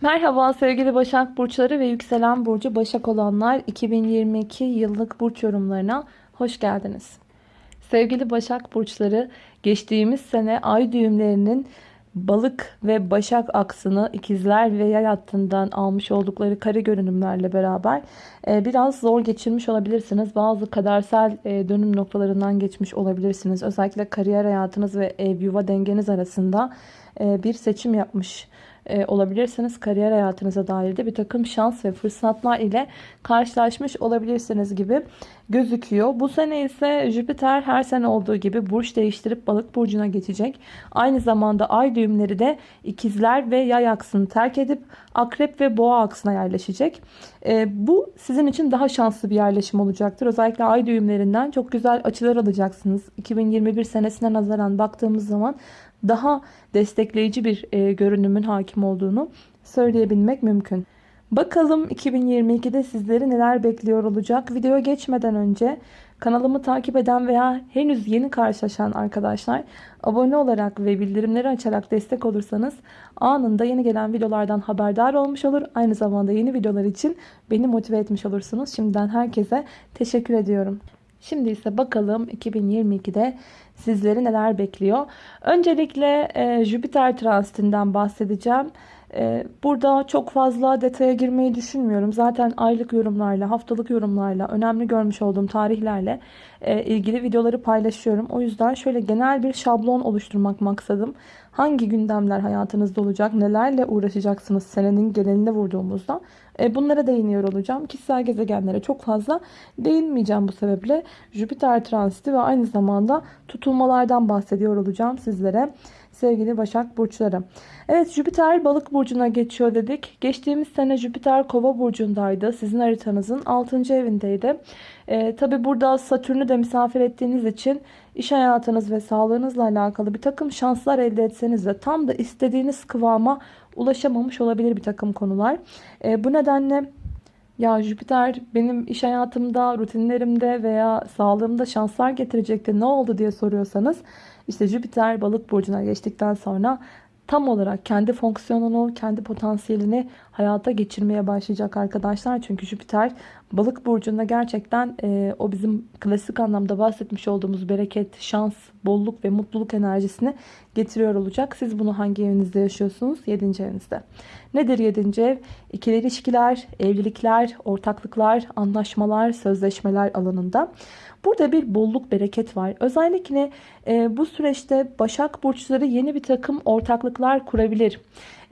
Merhaba sevgili Başak Burçları ve yükselen burcu Başak olanlar 2022 yıllık burç yorumlarına hoş geldiniz. Sevgili Başak Burçları geçtiğimiz sene ay düğümlerinin balık ve başak aksını ikizler ve yay hattından almış oldukları kare görünümlerle beraber e, biraz zor geçirmiş olabilirsiniz. Bazı kadersel e, dönüm noktalarından geçmiş olabilirsiniz. Özellikle kariyer hayatınız ve ev yuva dengeniz arasında e, bir seçim yapmış e, olabilirsiniz. Kariyer hayatınıza dair de bir takım şans ve fırsatlar ile karşılaşmış olabilirsiniz gibi gözüküyor. Bu sene ise Jüpiter her sene olduğu gibi burç değiştirip balık burcuna geçecek. Aynı zamanda ay düğümleri de ikizler ve yay aksını terk edip akrep ve boğa aksına yerleşecek. E, bu sizin için daha şanslı bir yerleşim olacaktır. Özellikle ay düğümlerinden çok güzel açılar alacaksınız. 2021 senesine nazaran baktığımız zaman daha destekleyici bir e, görünümün hakim olduğunu söyleyebilmek mümkün. Bakalım 2022'de sizleri neler bekliyor olacak. Videoya geçmeden önce kanalımı takip eden veya henüz yeni karşılaşan arkadaşlar abone olarak ve bildirimleri açarak destek olursanız anında yeni gelen videolardan haberdar olmuş olur. Aynı zamanda yeni videolar için beni motive etmiş olursunuz. Şimdiden herkese teşekkür ediyorum. Şimdi ise bakalım 2022'de sizleri neler bekliyor. Öncelikle e, Jüpiter transitinden bahsedeceğim. E, burada çok fazla detaya girmeyi düşünmüyorum. Zaten aylık yorumlarla, haftalık yorumlarla, önemli görmüş olduğum tarihlerle e, ilgili videoları paylaşıyorum. O yüzden şöyle genel bir şablon oluşturmak maksadım. Hangi gündemler hayatınızda olacak, nelerle uğraşacaksınız senenin geneline vurduğumuzda e, bunlara değiniyor olacağım. Kişisel gezegenlere çok fazla değinmeyeceğim bu sebeple. Jüpiter transiti ve aynı zamanda tutulmalardan bahsediyor olacağım sizlere sevgili Başak Burçları. Evet Jüpiter balık burcuna geçiyor dedik. Geçtiğimiz sene Jüpiter kova burcundaydı. Sizin haritanızın 6. evindeydi. Ee, Tabi burada Satürn'ü de misafir ettiğiniz için iş hayatınız ve sağlığınızla alakalı bir takım şanslar elde etseniz de tam da istediğiniz kıvama ulaşamamış olabilir bir takım konular. Ee, bu nedenle ya Jüpiter benim iş hayatımda, rutinlerimde veya sağlığımda şanslar getirecekti ne oldu diye soruyorsanız işte Jüpiter balık burcuna geçtikten sonra tam olarak kendi fonksiyonunu, kendi potansiyelini hayata geçirmeye başlayacak arkadaşlar. Çünkü Jüpiter balık burcunda gerçekten e, o bizim klasik anlamda bahsetmiş olduğumuz bereket, şans, bolluk ve mutluluk enerjisini getiriyor olacak. Siz bunu hangi evinizde yaşıyorsunuz? 7. evinizde. Nedir 7. ev? İkili ilişkiler, evlilikler, ortaklıklar, anlaşmalar, sözleşmeler alanında. Burada bir bolluk bereket var. Özellikle e, bu süreçte Başak Burçları yeni bir takım ortaklıklar kurabilir.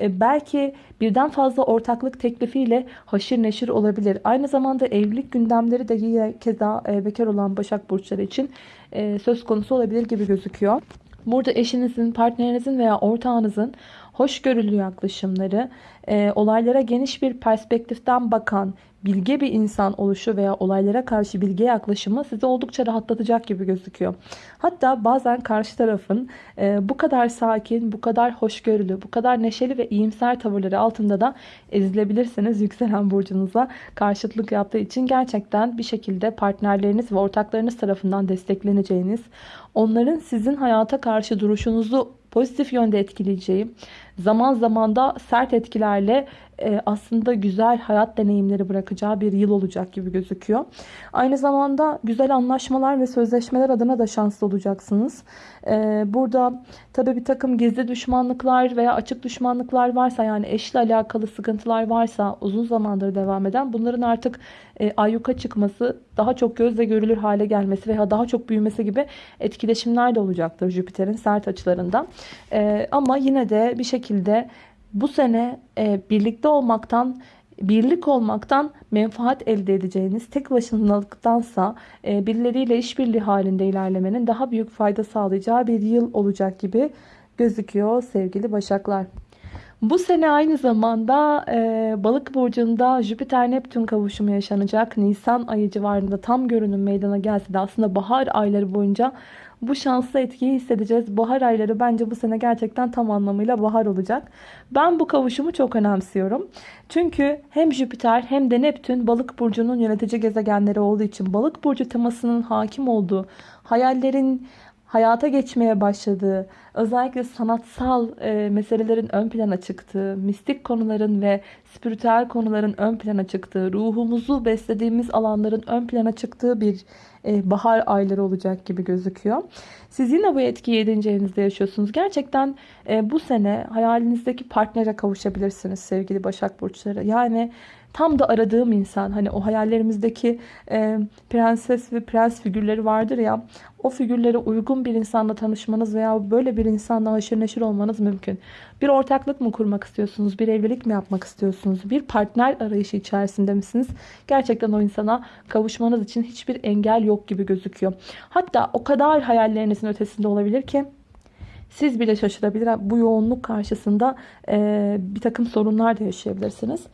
E, belki birden fazla ortaklık teklifiyle haşır neşir olabilir. Aynı zamanda evlilik gündemleri de yine keza e, bekar olan Başak Burçları için e, söz konusu olabilir gibi gözüküyor. Burada eşinizin, partnerinizin veya ortağınızın hoşgörülü yaklaşımları, e, olaylara geniş bir perspektiften bakan, bilge bir insan oluşu veya olaylara karşı bilge yaklaşımı sizi oldukça rahatlatacak gibi gözüküyor. Hatta bazen karşı tarafın e, bu kadar sakin, bu kadar hoşgörülü, bu kadar neşeli ve iyimser tavırları altında da ezilebilirsiniz yükselen burcunuza karşıtlık yaptığı için gerçekten bir şekilde partnerleriniz ve ortaklarınız tarafından destekleneceğiniz, onların sizin hayata karşı duruşunuzu pozitif yönde etkileyeceği, zaman zaman da sert etkilerle e, aslında güzel hayat deneyimleri bırakacağı bir yıl olacak gibi gözüküyor. Aynı zamanda güzel anlaşmalar ve sözleşmeler adına da şanslı olacaksınız. E, burada tabi bir takım gizli düşmanlıklar veya açık düşmanlıklar varsa yani eşle alakalı sıkıntılar varsa uzun zamandır devam eden bunların artık e, ayyuka çıkması daha çok gözle görülür hale gelmesi veya daha çok büyümesi gibi etkileşimler de olacaktır Jüpiter'in sert açılarından. Ama yine de bir şekilde bu sene e, birlikte olmaktan birlik olmaktan menfaat elde edeceğiniz tek başınalıktansa e, birileriyle işbirliği halinde ilerlemenin daha büyük fayda sağlayacağı bir yıl olacak gibi gözüküyor sevgili başaklar. Bu sene aynı zamanda e, balık burcunda Jüpiter-Neptün kavuşumu yaşanacak. Nisan ayı civarında tam görünüm meydana gelse de aslında bahar ayları boyunca bu şanslı etkiyi hissedeceğiz. Bahar ayları bence bu sene gerçekten tam anlamıyla bahar olacak. Ben bu kavuşumu çok önemsiyorum. Çünkü hem Jüpiter hem de Neptün balık burcunun yönetici gezegenleri olduğu için balık burcu temasının hakim olduğu hayallerin hayata geçmeye başladığı, özellikle sanatsal e, meselelerin ön plana çıktığı, mistik konuların ve spiritüel konuların ön plana çıktığı, ruhumuzu beslediğimiz alanların ön plana çıktığı bir e, bahar ayları olacak gibi gözüküyor. Siz yine bu etkiyi 7. evinizde yaşıyorsunuz. Gerçekten e, bu sene hayalinizdeki partnere kavuşabilirsiniz sevgili Başak Burçları. Yani tam da aradığım insan hani o hayallerimizdeki e, prenses ve prens figürleri vardır ya o figürlere uygun bir insanla tanışmanız veya böyle bir insanla haşır neşir olmanız mümkün. Bir ortaklık mı kurmak istiyorsunuz? Bir evlilik mi yapmak istiyorsunuz? Bir partner arayışı içerisinde misiniz? Gerçekten o insana kavuşmanız için hiçbir engel yok gibi gözüküyor. Hatta o kadar hayallerinizin ötesinde olabilir ki siz bile şaşırabilir. Bu yoğunluk karşısında e, bir takım sorunlar da yaşayabilirsiniz.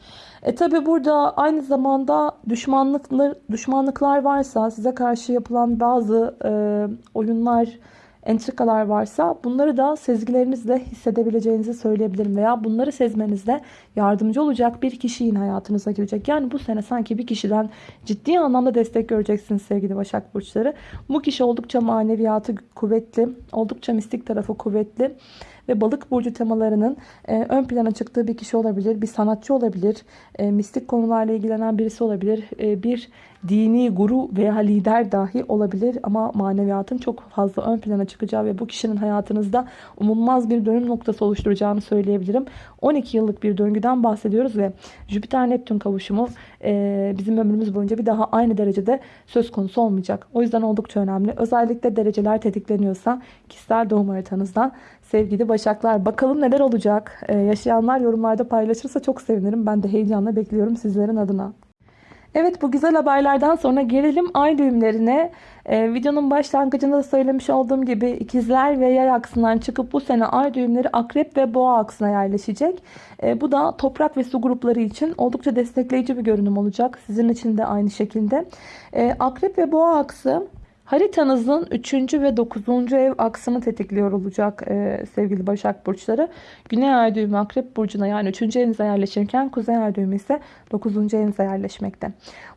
E tabi burada aynı zamanda düşmanlıklar, düşmanlıklar varsa size karşı yapılan bazı e, oyunlar entrikalar varsa bunları da sezgilerinizle hissedebileceğinizi söyleyebilirim. Veya bunları sezmenizde yardımcı olacak bir kişi yine hayatınıza girecek. Yani bu sene sanki bir kişiden ciddi anlamda destek göreceksiniz sevgili Başak Burçları. Bu kişi oldukça maneviyatı kuvvetli, oldukça mistik tarafı kuvvetli ve balık burcu temalarının e, ön plana çıktığı bir kişi olabilir, bir sanatçı olabilir, e, mistik konularla ilgilenen birisi olabilir, e, bir dini guru veya lider dahi olabilir ama maneviyatın çok fazla ön plana çıkacağı ve bu kişinin hayatınızda umulmaz bir dönüm noktası oluşturacağını söyleyebilirim. 12 yıllık bir döngüden bahsediyoruz ve Jüpiter-Neptün kavuşumu e, bizim ömrümüz boyunca bir daha aynı derecede söz konusu olmayacak. O yüzden oldukça önemli. Özellikle dereceler tetikleniyorsa kişisel doğum haritanızdan sevgili Başaklar bakalım neler olacak. E, yaşayanlar yorumlarda paylaşırsa çok sevinirim. Ben de heyecanla bekliyorum sizlerin adına. Evet bu güzel haberlerden sonra gelelim ay düğümlerine. Ee, videonun başlangıcında da söylemiş olduğum gibi ikizler ve yay aksından çıkıp bu sene ay düğümleri akrep ve boğa aksına yerleşecek. Ee, bu da toprak ve su grupları için oldukça destekleyici bir görünüm olacak. Sizin için de aynı şekilde. Ee, akrep ve boğa aksı Haritanızın 3. ve 9. ev aksını tetikliyor olacak e, sevgili Başak Burçları. Güney ay düğümü Akrep Burcu'na yani 3. evinize yerleşirken Kuzey ay düğümü ise 9. evinize yerleşmekte.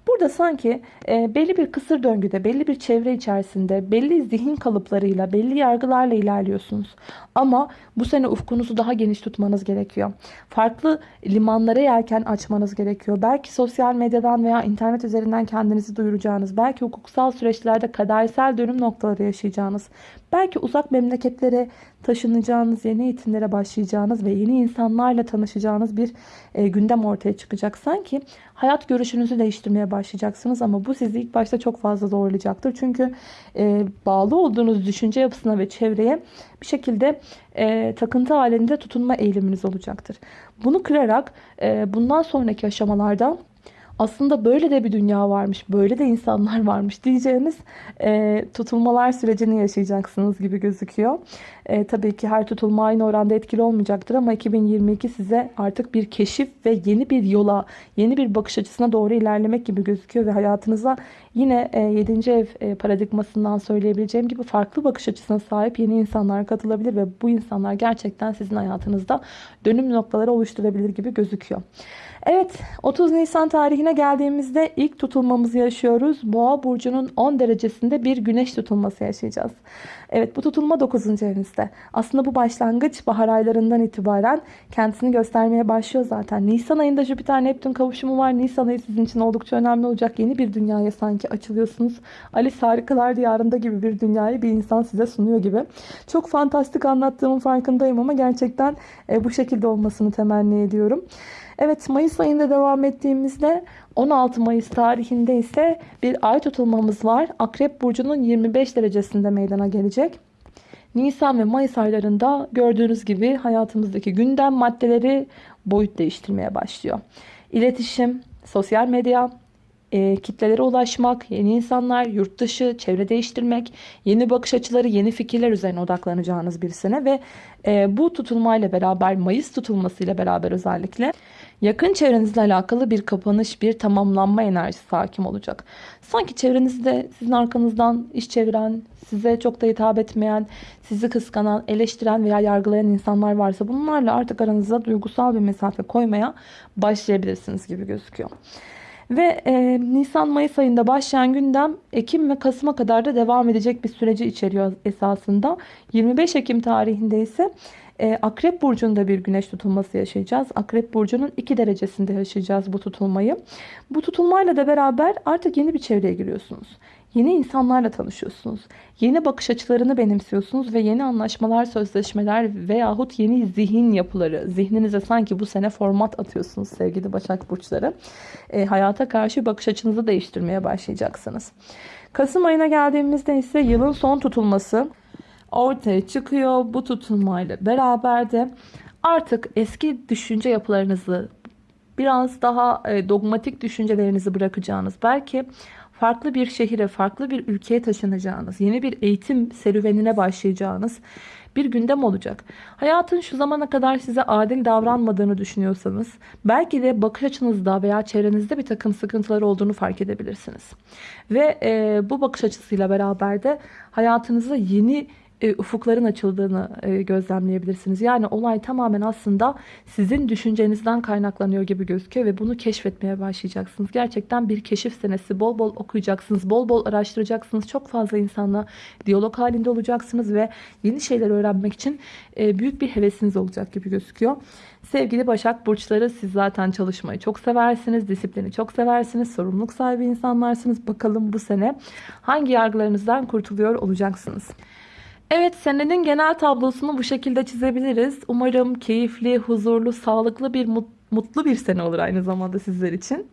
Burada sanki e, belli bir kısır döngüde, belli bir çevre içerisinde, belli zihin kalıplarıyla, belli yargılarla ilerliyorsunuz. Ama bu sene ufkunuzu daha geniş tutmanız gerekiyor. Farklı limanlara yelken açmanız gerekiyor. Belki sosyal medyadan veya internet üzerinden kendinizi duyuracağınız, belki hukuksal süreçlerde kadersel dönüm noktaları yaşayacağınız, belki uzak memleketlere taşınacağınız, yeni eğitimlere başlayacağınız ve yeni insanlarla tanışacağınız bir e, gündem ortaya çıkacak. Sanki hayat görüşünüzü değiştirmeye başlayacaksınız ama bu sizi ilk başta çok fazla zorlayacaktır. Çünkü e, bağlı olduğunuz düşünce yapısına ve çevreye bir şekilde e, takıntı halinde tutunma eğiliminiz olacaktır. Bunu kırarak e, bundan sonraki aşamalarda aslında böyle de bir dünya varmış, böyle de insanlar varmış diyeceğiniz e, tutulmalar sürecini yaşayacaksınız gibi gözüküyor. E, tabii ki her tutulma aynı oranda etkili olmayacaktır ama 2022 size artık bir keşif ve yeni bir yola, yeni bir bakış açısına doğru ilerlemek gibi gözüküyor ve hayatınıza yine e, 7. ev e, paradigmasından söyleyebileceğim gibi farklı bakış açısına sahip yeni insanlar katılabilir ve bu insanlar gerçekten sizin hayatınızda dönüm noktaları oluşturabilir gibi gözüküyor. Evet 30 Nisan tarihine geldiğimizde ilk tutulmamızı yaşıyoruz. Boğa burcunun 10 derecesinde bir güneş tutulması yaşayacağız. Evet bu tutulma 9. evinizde. Aslında bu başlangıç bahar aylarından itibaren kendisini göstermeye başlıyor zaten. Nisan ayında Jüpiter Neptün kavuşumu var. Nisan ayı sizin için oldukça önemli olacak. Yeni bir dünyaya sanki açılıyorsunuz. Alice Harikalar Diyarında gibi bir dünyayı bir insan size sunuyor gibi. Çok fantastik anlattığımın farkındayım ama gerçekten e, bu şekilde olmasını temenni ediyorum. Evet Mayıs ayında devam ettiğimizde 16 Mayıs tarihinde ise bir ay tutulmamız var. Akrep Burcu'nun 25 derecesinde meydana gelecek. Nisan ve Mayıs aylarında gördüğünüz gibi hayatımızdaki gündem maddeleri boyut değiştirmeye başlıyor. İletişim, sosyal medya, e, kitlelere ulaşmak, yeni insanlar, yurt dışı, çevre değiştirmek, yeni bakış açıları, yeni fikirler üzerine odaklanacağınız bir sene ve e, bu tutulmayla beraber, Mayıs tutulmasıyla beraber özellikle yakın çevrenizle alakalı bir kapanış, bir tamamlanma enerjisi hakim olacak. Sanki çevrenizde sizin arkanızdan iş çeviren, size çok da hitap etmeyen, sizi kıskanan, eleştiren veya yargılayan insanlar varsa bunlarla artık aranızda duygusal bir mesafe koymaya başlayabilirsiniz gibi gözüküyor. Ve e, Nisan-Mayıs ayında başlayan gündem Ekim ve Kasım'a kadar da devam edecek bir süreci içeriyor esasında. 25 Ekim tarihinde ise e, Akrep Burcu'nda bir güneş tutulması yaşayacağız. Akrep Burcu'nun 2 derecesinde yaşayacağız bu tutulmayı. Bu tutulmayla da beraber artık yeni bir çevreye giriyorsunuz. Yeni insanlarla tanışıyorsunuz. Yeni bakış açılarını benimsiyorsunuz ve yeni anlaşmalar, sözleşmeler veyahut yeni zihin yapıları, zihninize sanki bu sene format atıyorsunuz sevgili Başak Burçları. E, hayata karşı bakış açınızı değiştirmeye başlayacaksınız. Kasım ayına geldiğimizde ise yılın son tutulması ortaya çıkıyor. Bu tutulmayla beraber de artık eski düşünce yapılarınızı biraz daha e, dogmatik düşüncelerinizi bırakacağınız belki farklı bir şehire, farklı bir ülkeye taşınacağınız, yeni bir eğitim serüvenine başlayacağınız bir gündem olacak. Hayatın şu zamana kadar size adil davranmadığını düşünüyorsanız belki de bakış açınızda veya çevrenizde bir takım sıkıntılar olduğunu fark edebilirsiniz. Ve e, bu bakış açısıyla beraber de hayatınıza yeni e, ufukların açıldığını e, gözlemleyebilirsiniz. Yani olay tamamen aslında sizin düşüncenizden kaynaklanıyor gibi gözüküyor ve bunu keşfetmeye başlayacaksınız. Gerçekten bir keşif senesi. Bol bol okuyacaksınız, bol bol araştıracaksınız. Çok fazla insanla diyalog halinde olacaksınız ve yeni şeyler öğrenmek için e, büyük bir hevesiniz olacak gibi gözüküyor. Sevgili Başak Burçları siz zaten çalışmayı çok seversiniz, disiplini çok seversiniz, sorumluluk sahibi insanlarsınız. Bakalım bu sene hangi yargılarınızdan kurtuluyor olacaksınız. Evet senenin genel tablosunu bu şekilde çizebiliriz. Umarım keyifli, huzurlu, sağlıklı bir mutlu bir sene olur aynı zamanda sizler için.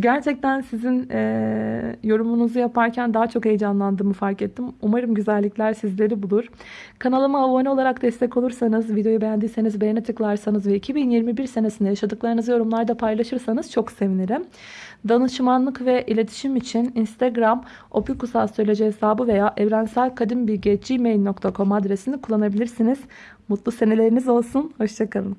Gerçekten sizin e, yorumunuzu yaparken daha çok heyecanlandığımı fark ettim. Umarım güzellikler sizleri bulur. Kanalıma abone olarak destek olursanız, videoyu beğendiyseniz beğene tıklarsanız ve 2021 senesinde yaşadıklarınızı yorumlarda paylaşırsanız çok sevinirim. Danışmanlık ve iletişim için Instagram opikusastroloji hesabı veya evrenselkadimbilgi.gmail.com adresini kullanabilirsiniz. Mutlu seneleriniz olsun. Hoşçakalın.